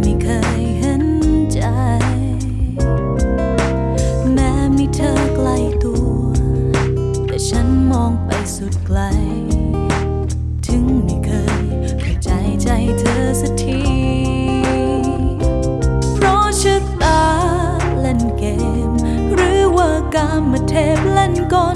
ไม่เคยเห็นใจ แม้มีเธอใกล้ตัว แต่ฉันมองไปสุดไกล ถึงไม่เคยเข้าใจใจเธอสักที เพราะชะตาเล่นเกม หรือว่ากามเทพเล่นกล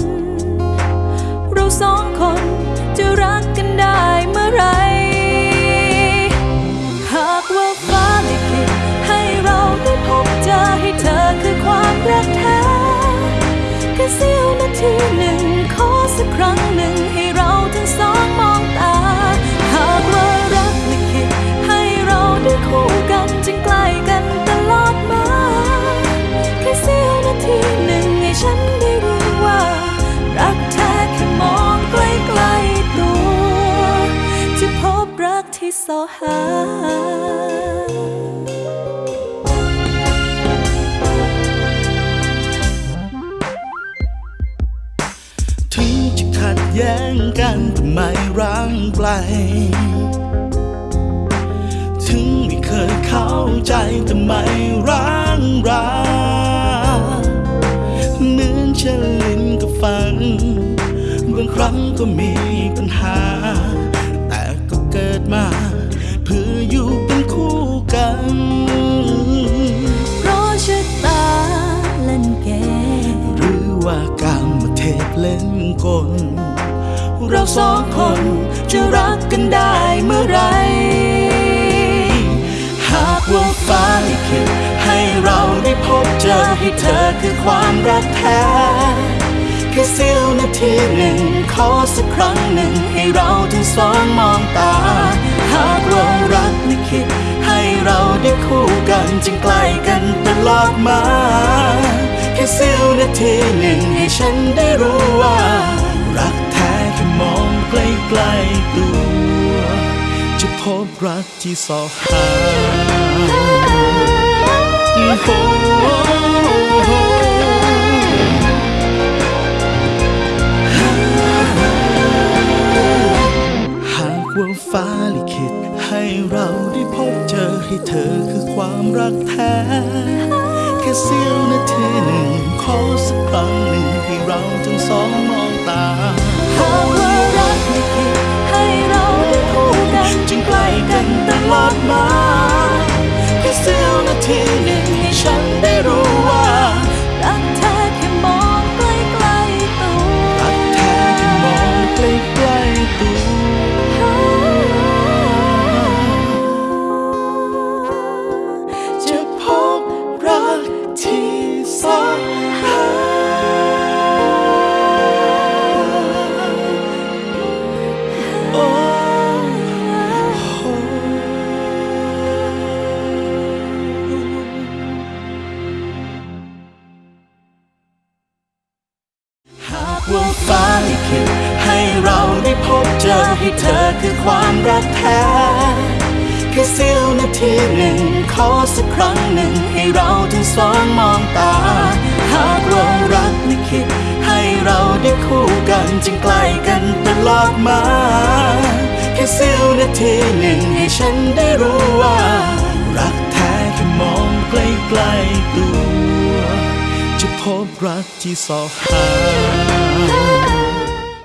หาถึงจะขัดแย้งกันแต่ไม่ร้างไกล ถึงไม่เคยเข้าใจแต่ไม่ร้างราเหมือนเชนลินกับฟันบางครั้งก็มีปัญหา ว่ากรรมเทพเล่นกล เราสองคนจะรักกันได้เมื่อไร หากว่าฟ้าลิขิตให้เราได้พบเจอให้เธอคือความรักแท้แค่เสี้ยวนาทีหนึ่ง ขอสักครั้งหนึ่งให้เราทั้งสองมองตา หากว่ารักลิขิตให้เราได้คู่กันจึงใกล้กันตลอดมา ค่เสี้ยวนาทีหนึ่งให้ฉันได้รู้ว่า รักแท้แค่มองใกล้ๆตัว จะพบรักที่สอหาโอ้โหหากว่าฟ้าลิขิตให้เราได้พบเจอให้เธอคือความรักแท้ ค่เสี้ยวนาทีหนึ่งขอสักครั้งหนึ่งให้เราทั้งสองากว่าฟ้าลิขิตให้เราได้พบเจอให้เธอคือความรักแท้แค่เสี้ยวนาทีหนึ่งขอสักครั้งหนึ่งให้เราทั้งสองมองตา หากว่ารักลิขิตให้เราได้คู่กันจึงใกล้กันตลอดมาแค่เสี้ยวนาทีหนึ่งให้ฉันได้รู้ว่า รักแท้ รักที่สอหา